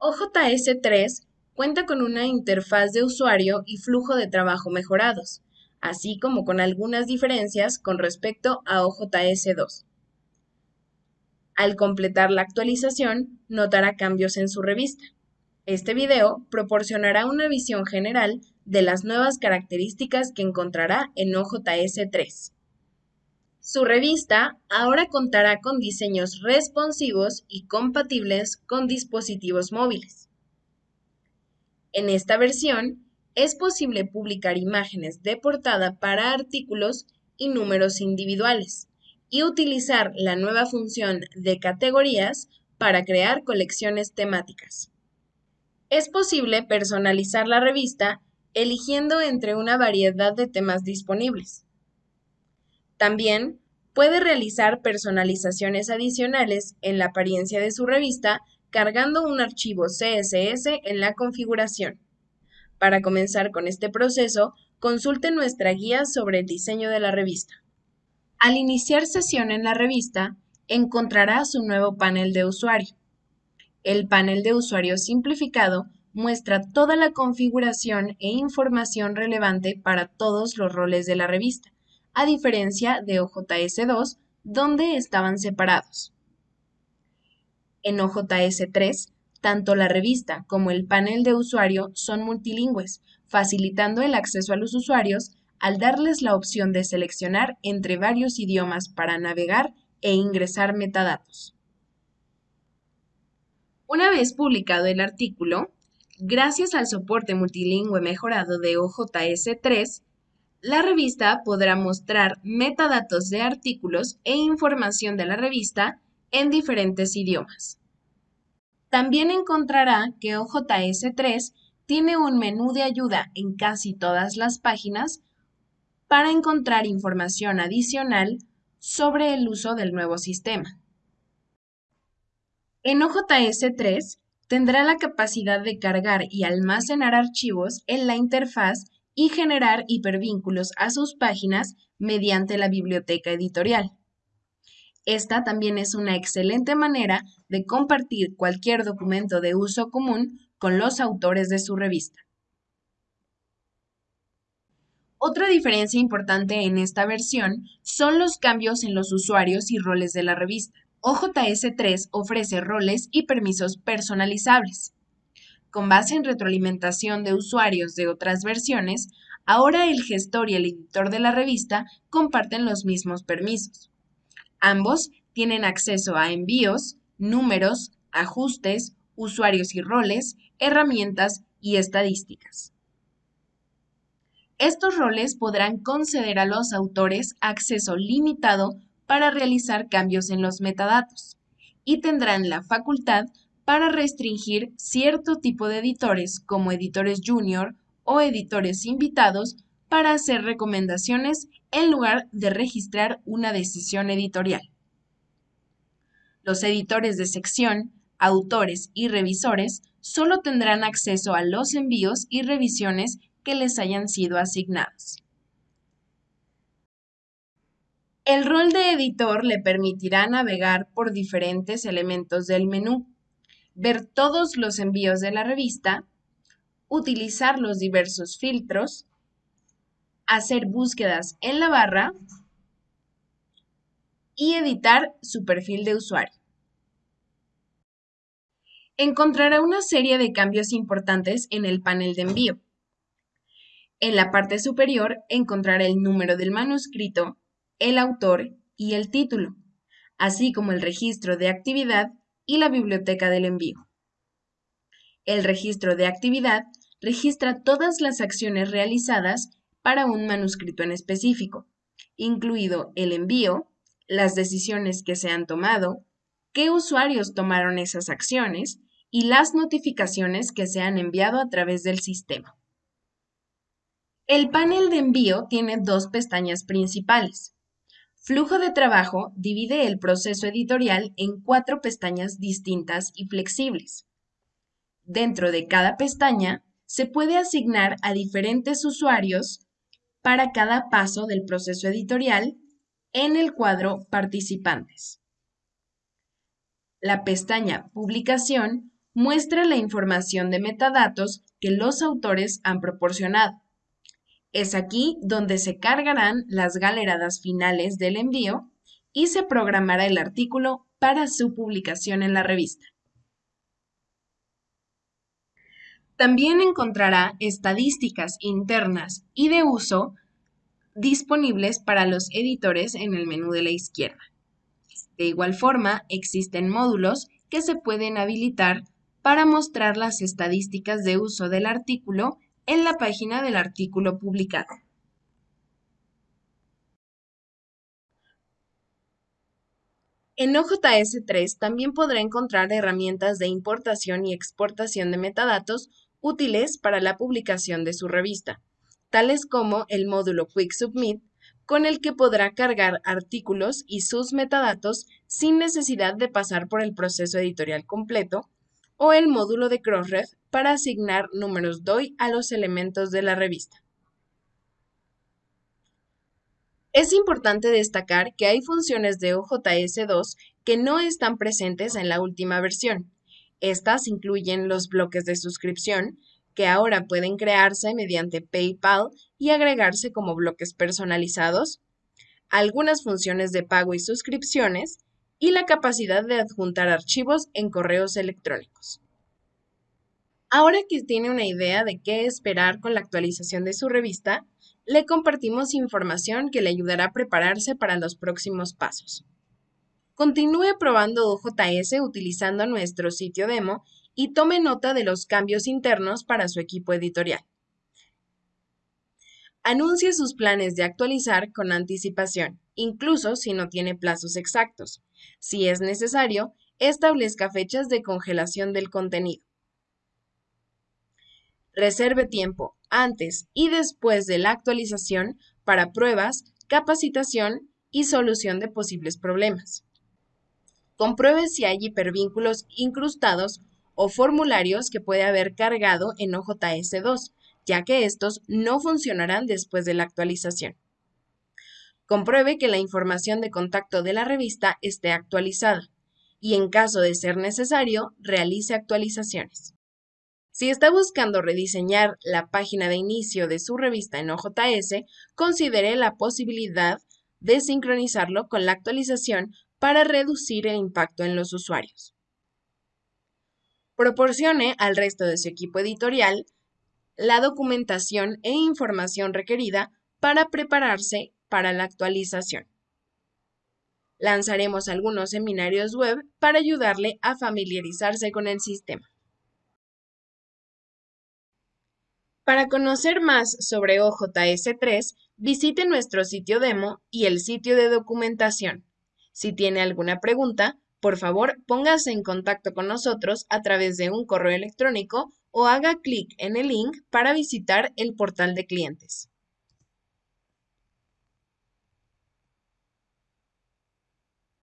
OJS 3 cuenta con una interfaz de usuario y flujo de trabajo mejorados, así como con algunas diferencias con respecto a OJS 2. Al completar la actualización, notará cambios en su revista. Este video proporcionará una visión general de las nuevas características que encontrará en OJS 3. Su revista ahora contará con diseños responsivos y compatibles con dispositivos móviles. En esta versión, es posible publicar imágenes de portada para artículos y números individuales y utilizar la nueva función de categorías para crear colecciones temáticas. Es posible personalizar la revista eligiendo entre una variedad de temas disponibles. También puede realizar personalizaciones adicionales en la apariencia de su revista cargando un archivo CSS en la configuración. Para comenzar con este proceso, consulte nuestra guía sobre el diseño de la revista. Al iniciar sesión en la revista, encontrará su nuevo panel de usuario. El panel de usuario simplificado muestra toda la configuración e información relevante para todos los roles de la revista a diferencia de OJS2, donde estaban separados. En OJS3, tanto la revista como el panel de usuario son multilingües, facilitando el acceso a los usuarios al darles la opción de seleccionar entre varios idiomas para navegar e ingresar metadatos. Una vez publicado el artículo, gracias al soporte multilingüe mejorado de OJS3, la revista podrá mostrar metadatos de artículos e información de la revista en diferentes idiomas. También encontrará que OJS3 tiene un menú de ayuda en casi todas las páginas para encontrar información adicional sobre el uso del nuevo sistema. En OJS3 tendrá la capacidad de cargar y almacenar archivos en la interfaz y generar hipervínculos a sus páginas mediante la biblioteca editorial. Esta también es una excelente manera de compartir cualquier documento de uso común con los autores de su revista. Otra diferencia importante en esta versión son los cambios en los usuarios y roles de la revista. OJS 3 ofrece roles y permisos personalizables. Con base en retroalimentación de usuarios de otras versiones, ahora el gestor y el editor de la revista comparten los mismos permisos. Ambos tienen acceso a envíos, números, ajustes, usuarios y roles, herramientas y estadísticas. Estos roles podrán conceder a los autores acceso limitado para realizar cambios en los metadatos y tendrán la facultad para restringir cierto tipo de editores como editores junior o editores invitados para hacer recomendaciones en lugar de registrar una decisión editorial. Los editores de sección, autores y revisores solo tendrán acceso a los envíos y revisiones que les hayan sido asignados. El rol de editor le permitirá navegar por diferentes elementos del menú, ver todos los envíos de la revista, utilizar los diversos filtros, hacer búsquedas en la barra y editar su perfil de usuario. Encontrará una serie de cambios importantes en el panel de envío. En la parte superior encontrará el número del manuscrito, el autor y el título, así como el registro de actividad y la biblioteca del envío. El registro de actividad registra todas las acciones realizadas para un manuscrito en específico, incluido el envío, las decisiones que se han tomado, qué usuarios tomaron esas acciones y las notificaciones que se han enviado a través del sistema. El panel de envío tiene dos pestañas principales, Flujo de trabajo divide el proceso editorial en cuatro pestañas distintas y flexibles. Dentro de cada pestaña se puede asignar a diferentes usuarios para cada paso del proceso editorial en el cuadro Participantes. La pestaña Publicación muestra la información de metadatos que los autores han proporcionado. Es aquí donde se cargarán las galeradas finales del envío y se programará el artículo para su publicación en la revista. También encontrará estadísticas internas y de uso disponibles para los editores en el menú de la izquierda. De igual forma, existen módulos que se pueden habilitar para mostrar las estadísticas de uso del artículo en la página del artículo publicado. En OJS3 también podrá encontrar herramientas de importación y exportación de metadatos útiles para la publicación de su revista, tales como el módulo Quick Submit, con el que podrá cargar artículos y sus metadatos sin necesidad de pasar por el proceso editorial completo, o el módulo de Crossref para asignar números DOI a los elementos de la revista. Es importante destacar que hay funciones de OJS2 que no están presentes en la última versión. Estas incluyen los bloques de suscripción, que ahora pueden crearse mediante PayPal y agregarse como bloques personalizados, algunas funciones de pago y suscripciones, y la capacidad de adjuntar archivos en correos electrónicos. Ahora que tiene una idea de qué esperar con la actualización de su revista, le compartimos información que le ayudará a prepararse para los próximos pasos. Continúe probando OJS utilizando nuestro sitio demo y tome nota de los cambios internos para su equipo editorial. Anuncie sus planes de actualizar con anticipación, incluso si no tiene plazos exactos. Si es necesario, establezca fechas de congelación del contenido. Reserve tiempo antes y después de la actualización para pruebas, capacitación y solución de posibles problemas. Compruebe si hay hipervínculos incrustados o formularios que puede haber cargado en OJS2, ya que estos no funcionarán después de la actualización. Compruebe que la información de contacto de la revista esté actualizada y en caso de ser necesario, realice actualizaciones. Si está buscando rediseñar la página de inicio de su revista en OJS, considere la posibilidad de sincronizarlo con la actualización para reducir el impacto en los usuarios. Proporcione al resto de su equipo editorial la documentación e información requerida para prepararse para la actualización. Lanzaremos algunos seminarios web para ayudarle a familiarizarse con el sistema. Para conocer más sobre OJS3, visite nuestro sitio demo y el sitio de documentación. Si tiene alguna pregunta, por favor póngase en contacto con nosotros a través de un correo electrónico o haga clic en el link para visitar el portal de clientes.